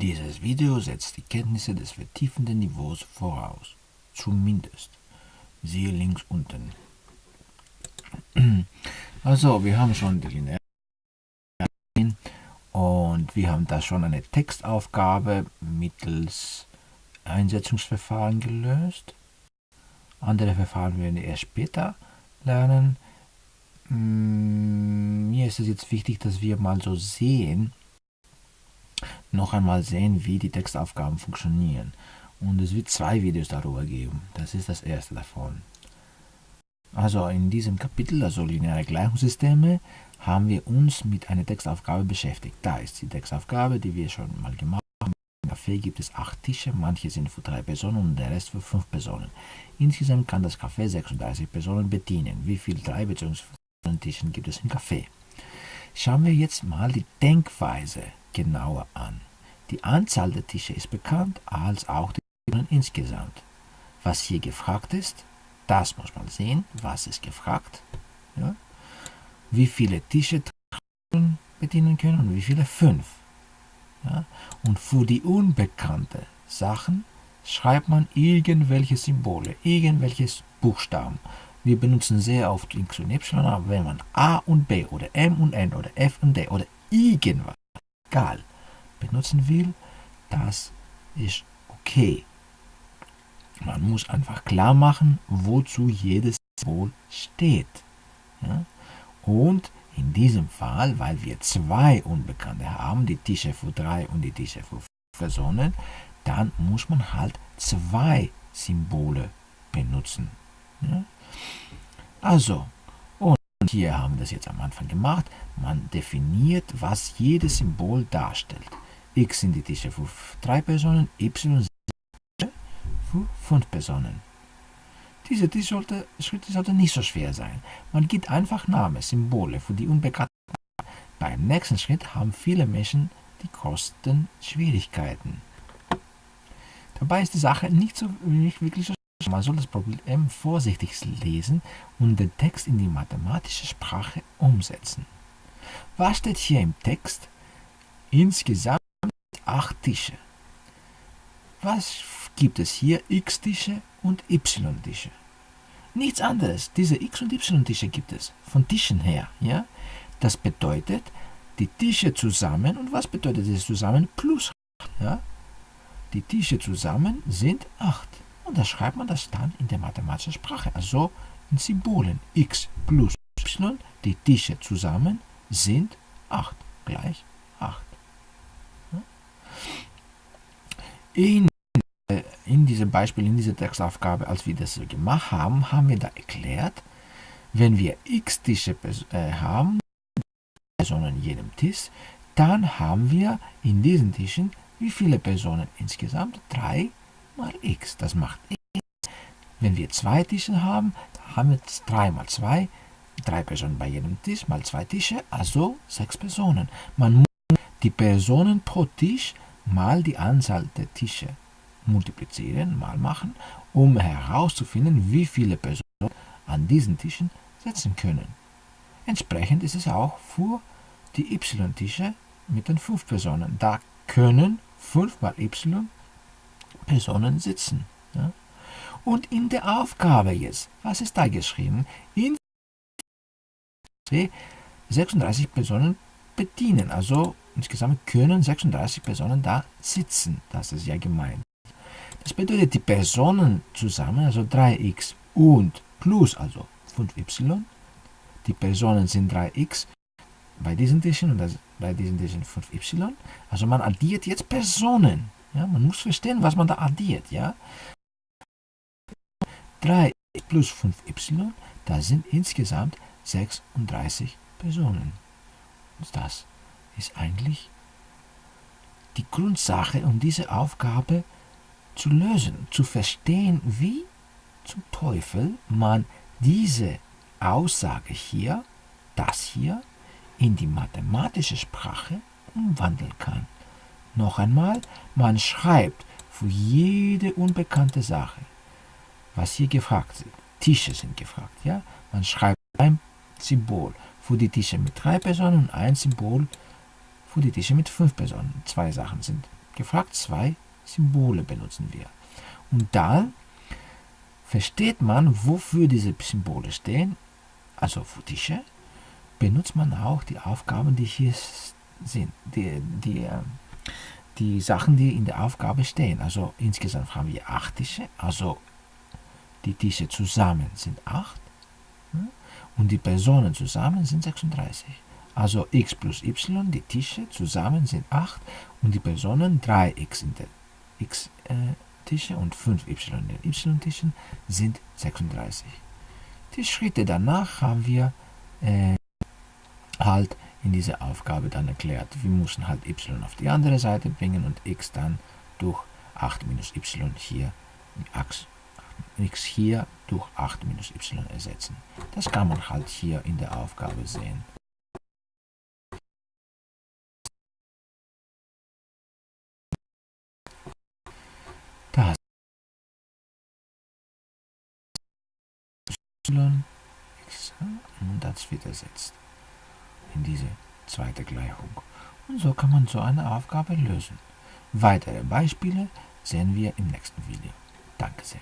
Dieses Video setzt die Kenntnisse des vertiefenden Niveaus voraus. Zumindest. Siehe links unten. Also, wir haben schon die lineare und wir haben da schon eine Textaufgabe mittels Einsetzungsverfahren gelöst. Andere Verfahren werden wir erst später lernen. Mm, mir ist es jetzt wichtig, dass wir mal so sehen, noch einmal sehen, wie die Textaufgaben funktionieren. Und es wird zwei Videos darüber geben. Das ist das erste davon. Also in diesem Kapitel, also lineare Gleichungssysteme, haben wir uns mit einer Textaufgabe beschäftigt. Da ist die Textaufgabe, die wir schon mal gemacht haben. Im Café gibt es acht Tische, manche sind für drei Personen und der Rest für fünf Personen. Insgesamt kann das Café 36 Personen bedienen. Wie viele drei bzw. Tischen gibt es im Café? Schauen wir jetzt mal die Denkweise genauer an. Die Anzahl der Tische ist bekannt, als auch die Personen insgesamt. Was hier gefragt ist, das muss man sehen. Was ist gefragt? Ja? Wie viele Tische bedienen können und wie viele? Fünf. Ja? Und für die unbekannte Sachen schreibt man irgendwelche Symbole, irgendwelche Buchstaben. Wir benutzen sehr oft X und Y, aber wenn man A und B oder M und N oder F und D oder irgendwas, egal, benutzen will, das ist okay. Man muss einfach klar machen, wozu jedes Symbol steht. Ja? Und in diesem Fall, weil wir zwei Unbekannte haben, die Tische für drei und die Tische für fünf Personen, dann muss man halt zwei Symbole benutzen. Ja? Also, und hier haben wir das jetzt am Anfang gemacht, man definiert, was jedes Symbol darstellt. X sind die Tische für drei Personen, Y sind für fünf Personen. Diese Tisch sollte, Schritte sollten nicht so schwer sein. Man gibt einfach Namen, Symbole für die Unbekannten. Beim nächsten Schritt haben viele Menschen die größten Schwierigkeiten. Dabei ist die Sache nicht, so, nicht wirklich so. Man soll das Problem vorsichtig lesen und den Text in die mathematische Sprache umsetzen. Was steht hier im Text? Insgesamt acht Tische. Was gibt es hier? X-Tische und Y-Tische. Nichts anderes. Diese X- und Y-Tische gibt es. Von Tischen her. Ja? Das bedeutet, die Tische zusammen, und was bedeutet das zusammen? Plus 8. Ja? Die Tische zusammen sind 8. Und da schreibt man das dann in der mathematischen Sprache. Also in Symbolen. X plus Y, die Tische zusammen sind 8. Gleich 8. Ja? In in diesem Beispiel, in dieser Textaufgabe, als wir das gemacht haben, haben wir da erklärt, wenn wir x Tische äh, haben, Personen in jedem Tisch, dann haben wir in diesen Tischen wie viele Personen insgesamt? 3 mal x. Das macht x. Wenn wir zwei Tische haben, haben wir 3 mal 2, 3 Personen bei jedem Tisch mal 2 Tische, also 6 Personen. Man muss die Personen pro Tisch mal die Anzahl der Tische multiplizieren, mal machen, um herauszufinden, wie viele Personen an diesen Tischen sitzen können. Entsprechend ist es auch für die y-Tische mit den 5 Personen. Da können 5 mal y Personen sitzen. Ja? Und in der Aufgabe jetzt, was ist da geschrieben? In 36 Personen bedienen. Also insgesamt können 36 Personen da sitzen. Das ist ja gemeint. Das bedeutet, die Personen zusammen, also 3x und plus, also 5y, die Personen sind 3x bei diesen Tischen und bei diesen Tischen 5y. Also man addiert jetzt Personen. Ja, man muss verstehen, was man da addiert. Ja? 3 plus 5y, das sind insgesamt 36 Personen. Und das ist eigentlich die Grundsache, um diese Aufgabe zu zu lösen, zu verstehen, wie zum Teufel man diese Aussage hier, das hier, in die mathematische Sprache umwandeln kann. Noch einmal, man schreibt für jede unbekannte Sache, was hier gefragt ist. Tische sind gefragt, ja? Man schreibt ein Symbol für die Tische mit drei Personen und ein Symbol für die Tische mit fünf Personen. Zwei Sachen sind Gefragt 2, Symbole benutzen wir. Und dann versteht man, wofür diese Symbole stehen, also für Tische, benutzt man auch die Aufgaben, die hier sind, die, die, ähm, die Sachen, die in der Aufgabe stehen. Also insgesamt haben wir acht Tische, also die Tische zusammen sind acht hm? und die Personen zusammen sind 36. Also x plus y, die Tische zusammen sind 8 und die Personen 3x in der x äh, und 5y in den y-Tischen sind 36. Die Schritte danach haben wir äh, halt in dieser Aufgabe dann erklärt. Wir müssen halt y auf die andere Seite bringen und x dann durch 8 minus y hier, x hier durch 8 minus y ersetzen. Das kann man halt hier in der Aufgabe sehen. Da y und das wird ersetzt in diese zweite Gleichung. Und so kann man so eine Aufgabe lösen. Weitere Beispiele sehen wir im nächsten Video. Danke sehr.